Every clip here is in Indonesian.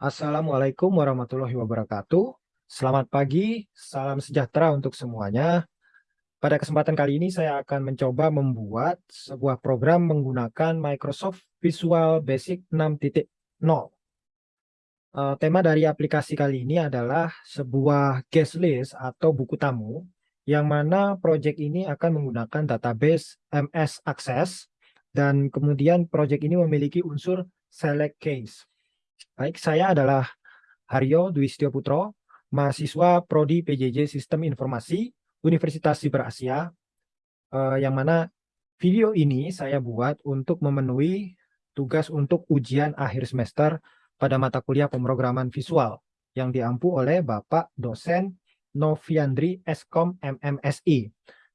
Assalamualaikum warahmatullahi wabarakatuh. Selamat pagi, salam sejahtera untuk semuanya. Pada kesempatan kali ini saya akan mencoba membuat sebuah program menggunakan Microsoft Visual Basic 6.0. Uh, tema dari aplikasi kali ini adalah sebuah guest list atau buku tamu yang mana proyek ini akan menggunakan database MS Access dan kemudian proyek ini memiliki unsur select case. Baik, saya adalah Haryo Dwi Putro, mahasiswa Prodi PJJ Sistem Informasi Universitas Siber Asia, eh, yang mana video ini saya buat untuk memenuhi tugas untuk ujian akhir semester pada mata kuliah pemrograman visual yang diampu oleh Bapak dosen Noviandri Eskom MMSI.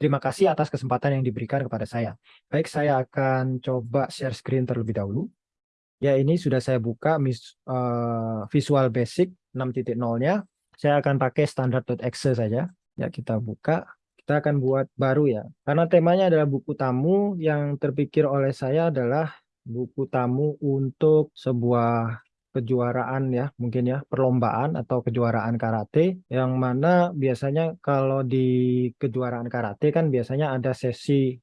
Terima kasih atas kesempatan yang diberikan kepada saya. Baik, saya akan coba share screen terlebih dahulu. Ya, ini sudah saya buka uh, Visual Basic 6.0-nya. Saya akan pakai standar.exe saja. Ya, kita buka. Kita akan buat baru ya. Karena temanya adalah buku tamu, yang terpikir oleh saya adalah buku tamu untuk sebuah kejuaraan ya, mungkin ya, perlombaan atau kejuaraan karate, yang mana biasanya kalau di kejuaraan karate kan biasanya ada sesi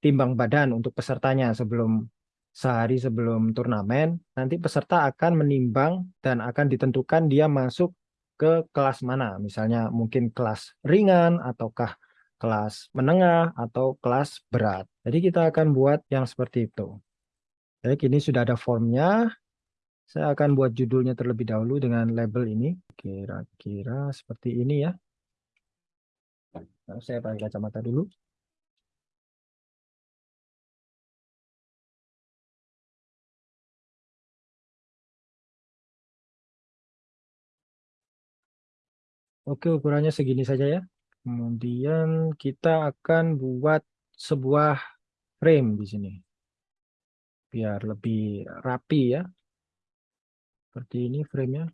timbang badan untuk pesertanya sebelum sehari sebelum turnamen, nanti peserta akan menimbang dan akan ditentukan dia masuk ke kelas mana. Misalnya mungkin kelas ringan ataukah kelas menengah atau kelas berat. Jadi kita akan buat yang seperti itu. Baik, ini sudah ada formnya. Saya akan buat judulnya terlebih dahulu dengan label ini. Kira-kira seperti ini ya. Nah, saya pakai kacamata dulu. Oke, ukurannya segini saja ya. Kemudian kita akan buat sebuah frame di sini. Biar lebih rapi ya. Seperti ini framenya.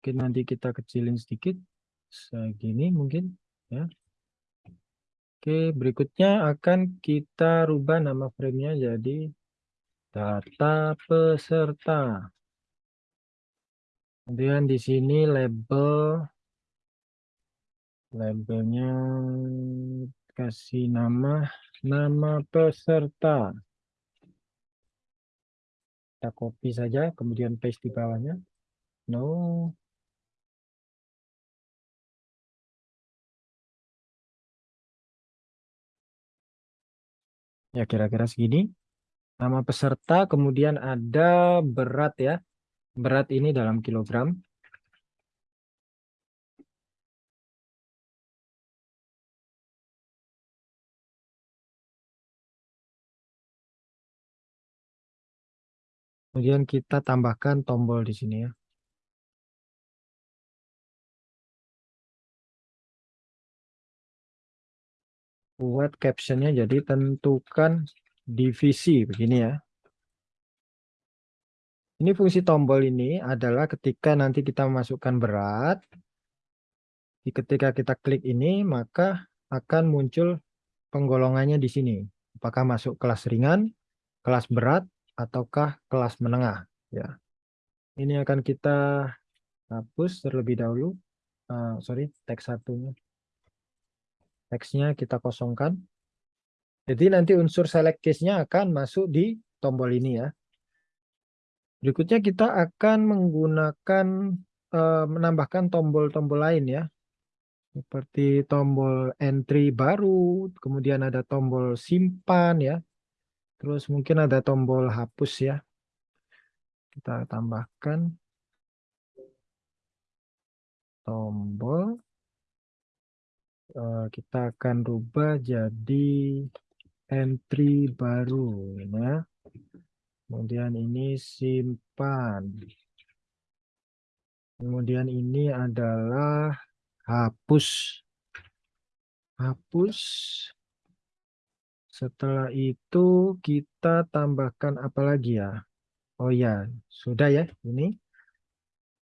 Mungkin nanti kita kecilin sedikit. Segini mungkin ya. Oke, berikutnya akan kita rubah nama framenya jadi data peserta. Kemudian di sini label labelnya kasih nama nama peserta. Kita copy saja, kemudian paste di bawahnya. No. Ya kira-kira segini. Nama peserta, kemudian ada berat ya. Berat ini dalam kilogram. Kemudian kita tambahkan tombol di sini ya. Buat captionnya jadi tentukan divisi begini ya. Ini fungsi tombol ini adalah ketika nanti kita memasukkan berat, ketika kita klik ini maka akan muncul penggolongannya di sini. Apakah masuk kelas ringan, kelas berat, ataukah kelas menengah. Ya, Ini akan kita hapus terlebih dahulu. Uh, sorry, teks satunya. Teksnya kita kosongkan. Jadi nanti unsur select case-nya akan masuk di tombol ini ya. Berikutnya kita akan menggunakan uh, menambahkan tombol-tombol lain ya. Seperti tombol entry baru, kemudian ada tombol simpan ya. Terus mungkin ada tombol hapus ya. Kita tambahkan tombol uh, kita akan rubah jadi entry baru ya. Kemudian ini simpan. Kemudian ini adalah hapus. Hapus. Setelah itu kita tambahkan apa lagi ya? Oh ya, sudah ya ini.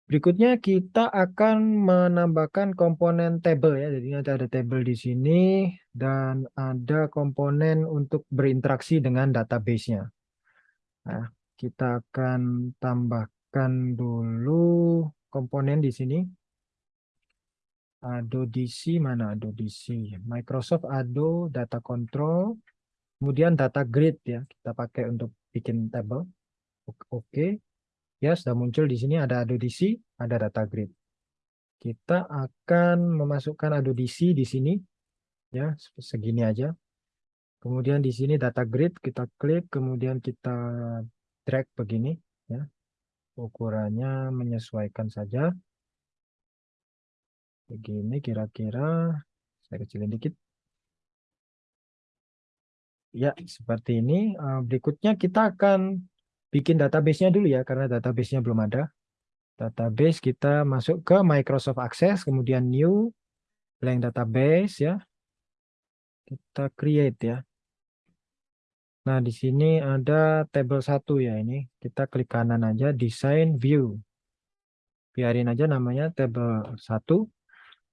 Berikutnya kita akan menambahkan komponen table ya. Jadi nanti ada table di sini dan ada komponen untuk berinteraksi dengan database-nya. Nah, kita akan tambahkan dulu komponen di sini. Ado DC mana Ado DC? Microsoft Ado Data Control. Kemudian data grid ya, kita pakai untuk bikin table. Oke. Ya, sudah muncul di sini ada Ado DC, ada data grid. Kita akan memasukkan Ado DC di sini. Ya, segini aja. Kemudian di sini data grid kita klik, kemudian kita drag begini ya. Ukurannya menyesuaikan saja. Begini kira-kira saya kecilin dikit. Ya, seperti ini. Eh, berikutnya kita akan bikin database-nya dulu ya, karena database-nya belum ada. Database kita masuk ke Microsoft Access, kemudian New, Blank Database ya. Kita create ya. Nah, di sini ada table 1 ya ini. Kita klik kanan aja, design view. Biarin aja namanya table 1.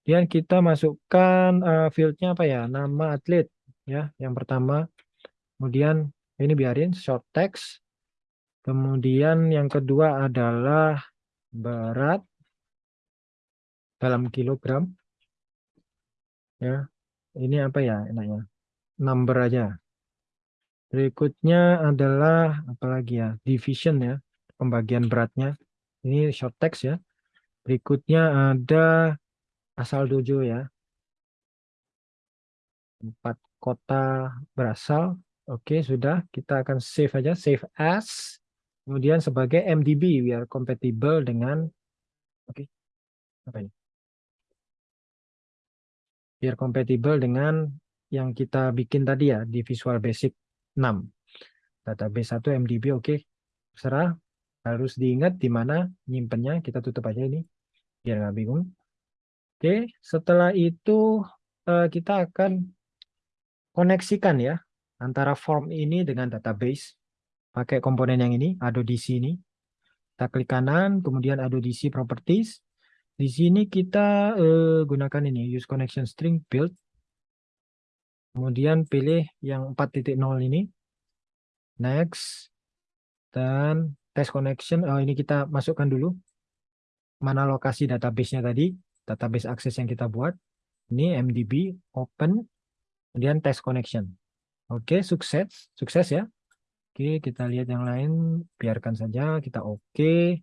Dan kita masukkan uh, fieldnya apa ya? Nama atlet ya, yang pertama. Kemudian ini biarin short text. Kemudian yang kedua adalah berat dalam kilogram. Ya. Ini apa ya enaknya? Number aja Berikutnya adalah apalagi ya, division ya, pembagian beratnya. Ini short text ya. Berikutnya ada asal dojo ya. Empat kota berasal. Oke, sudah. Kita akan save aja, save as. Kemudian sebagai MDB biar compatible dengan oke. Apa ini? Biar compatible dengan yang kita bikin tadi ya di Visual Basic 6. Database 1 MDB oke. Okay. Serah harus diingat di mana nyimpennya. Kita tutup aja ini biar nggak bingung. Oke, okay. setelah itu uh, kita akan koneksikan ya antara form ini dengan database pakai komponen yang ini Ado DC ini. Kita klik kanan, kemudian Ado DC Properties. Di sini kita uh, gunakan ini use connection string build Kemudian pilih yang 4.0 ini. Next. Dan test connection. Oh, ini kita masukkan dulu. Mana lokasi database-nya tadi. Database akses yang kita buat. Ini MDB, open. Kemudian test connection. Oke, sukses. Sukses ya. Oke, kita lihat yang lain. Biarkan saja. Kita oke.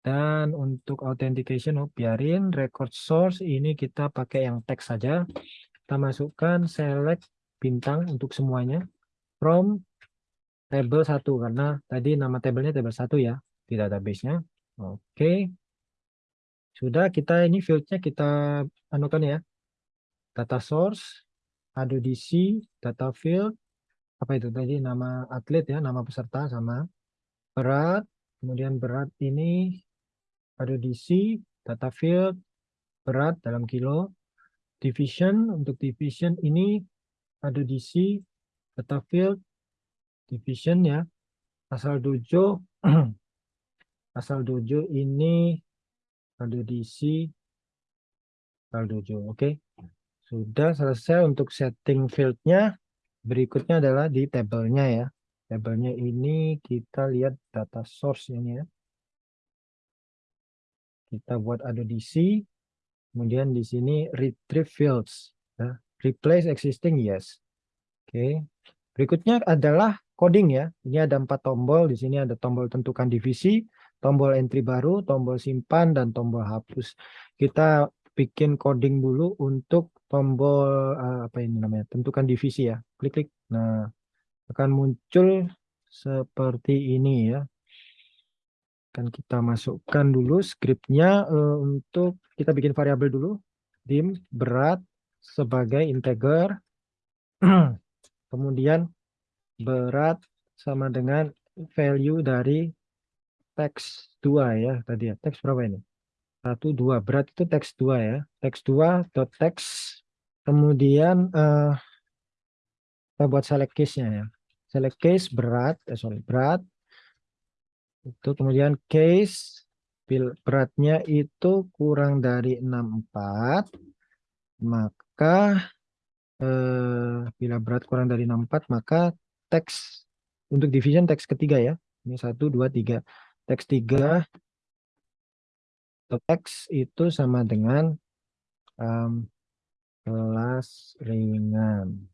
Dan untuk authentication, oh, biarin. Record source ini kita pakai yang teks saja kita masukkan select bintang untuk semuanya from table 1 karena tadi nama tabelnya table 1 ya di database-nya. Oke. Sudah kita ini field-nya kita anukan ya. Data source, ada DC, data field, apa itu tadi nama atlet ya, nama peserta sama berat, kemudian berat ini ada DC, data field, berat dalam kilo, division untuk division ini ada DC data field division ya. Asal dojo asal dojo ini ada DC asal dojo oke. Okay. sudah selesai untuk setting fieldnya. Berikutnya adalah di tabelnya ya. Tabelnya ini kita lihat data source ini ya. Kita buat ada DC Kemudian di sini retrieve fields. Ya. Replace existing, yes. Oke. Berikutnya adalah coding ya. Ini ada empat tombol. Di sini ada tombol tentukan divisi, tombol entry baru, tombol simpan, dan tombol hapus. Kita bikin coding dulu untuk tombol uh, apa ini namanya tentukan divisi ya klik klik nah akan muncul seperti ini ya akan kita masukkan dulu scriptnya uh, untuk kita bikin variabel dulu. Dim berat sebagai integer. Kemudian berat sama dengan value dari teks 2 ya tadi ya. Teks berapa ini? Satu dua. Berat itu teks 2 ya. Teks 2 dot teks. Kemudian uh, kita buat select case nya ya. Select case berat eh sorry berat itu kemudian case beratnya itu kurang dari 64 maka eh, bila berat kurang dari 64 maka teks untuk division teks ketiga ya ini 1 2 3 teks 3 X itu sama dengan um, kelas ringan.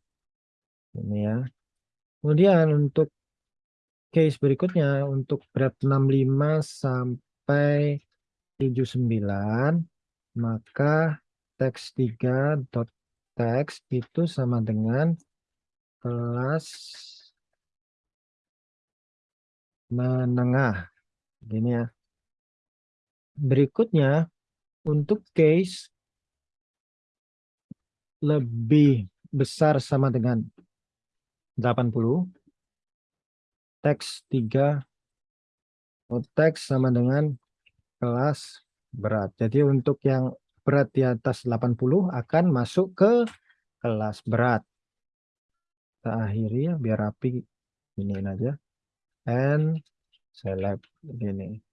Ini ya. Kemudian untuk case berikutnya untuk berat 65 sampai 79 maka teks 3 dot teks itu sama dengan kelas menengah. Gini ya. Berikutnya untuk case lebih besar sama dengan 80 teks 3 teks sama dengan kelas berat. Jadi untuk yang berat di atas 80 akan masuk ke kelas berat. Kita akhiri ya biar rapi. Ini aja. And select gini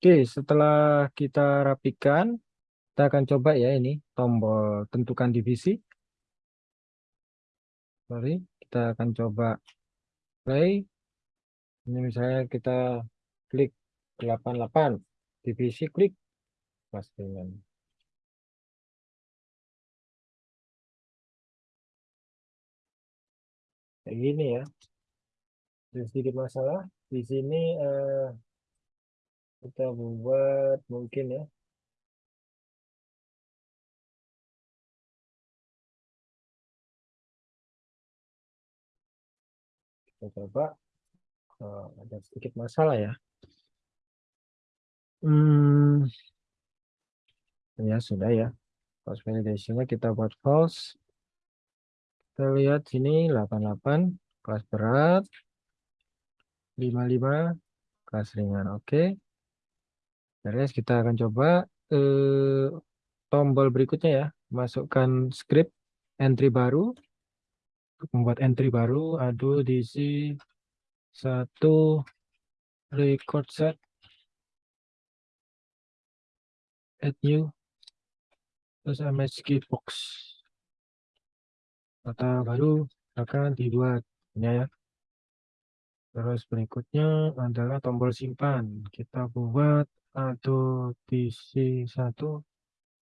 Oke, setelah kita rapikan, kita akan coba ya ini tombol tentukan divisi. Sorry, kita akan coba play. Ini misalnya kita klik 88, divisi klik pastikan. Kayak gini ya. Jadi sedikit masalah di sini eh, kita buat mungkin ya. Kita coba oh, ada sedikit masalah ya. Hmm ya sudah ya. False validationnya kita buat false. Kita lihat sini 88 kelas berat. 55 kelas ringan. Oke. okay. Beres, kita akan coba eh, tombol berikutnya ya, masukkan script entry baru. Membuat entry baru, aduh diisi satu record set. Add new terus MSG box data baru akan dibuat. Ya. Terus berikutnya adalah tombol simpan. Kita buat atau PC satu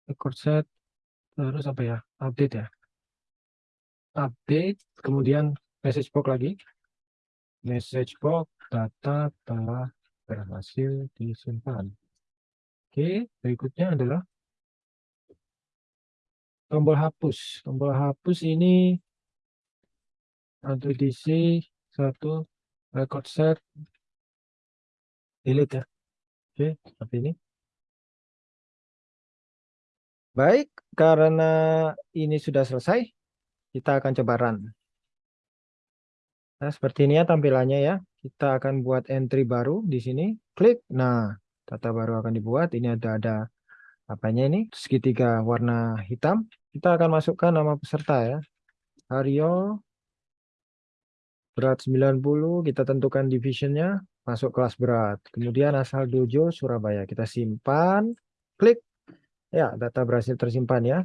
record set terus apa ya update ya? Update kemudian message box lagi. Message box data telah berhasil disimpan. Oke berikutnya adalah tombol hapus. Tombol hapus ini atau DC satu record set delete ya Oke, seperti ini. Baik, karena ini sudah selesai, kita akan coba run. Nah, seperti ini ya tampilannya ya. Kita akan buat entry baru di sini. Klik. Nah, data baru akan dibuat. Ini ada ada apanya ini? Segitiga warna hitam. Kita akan masukkan nama peserta ya. Aryo berat 90, kita tentukan divisionnya masuk kelas berat. Kemudian asal dojo Surabaya. Kita simpan, klik. Ya, data berhasil tersimpan ya.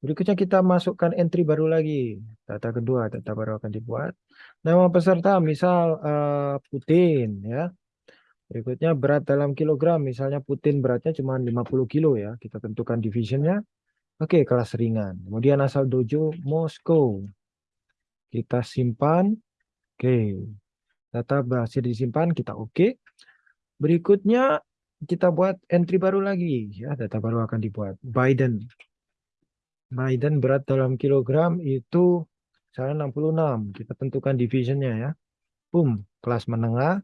Berikutnya kita masukkan entry baru lagi. Data kedua, data baru akan dibuat. Nama peserta misal uh, Putin ya. Berikutnya berat dalam kilogram. Misalnya Putin beratnya cuma 50 kilo ya. Kita tentukan divisionnya. Oke, kelas ringan. Kemudian asal dojo Moskow. Kita simpan. Oke. Data berhasil disimpan, kita oke. Okay. Berikutnya kita buat entry baru lagi. ya Data baru akan dibuat. Biden. Biden berat dalam kilogram itu saya 66. Kita tentukan divisionnya ya. Boom, kelas menengah.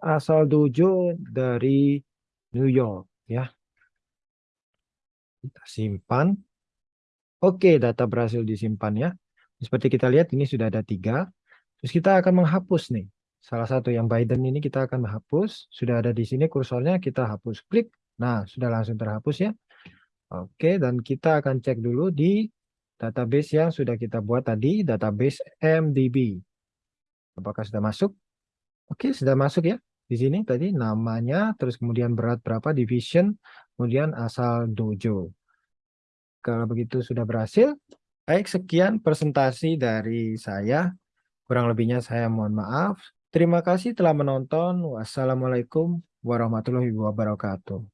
Asal dojo dari New York. ya. Kita simpan. Oke, data berhasil disimpan ya. Seperti kita lihat ini sudah ada tiga. Terus kita akan menghapus nih salah satu yang Biden ini kita akan menghapus. Sudah ada di sini kursornya, kita hapus. Klik. Nah, sudah langsung terhapus ya. Oke, dan kita akan cek dulu di database yang sudah kita buat tadi, database MDB. Apakah sudah masuk? Oke, sudah masuk ya. Di sini tadi namanya, terus kemudian berat berapa, division, kemudian asal dojo. Kalau begitu sudah berhasil, Baik, sekian presentasi dari saya. Kurang lebihnya saya mohon maaf. Terima kasih telah menonton. Wassalamualaikum warahmatullahi wabarakatuh.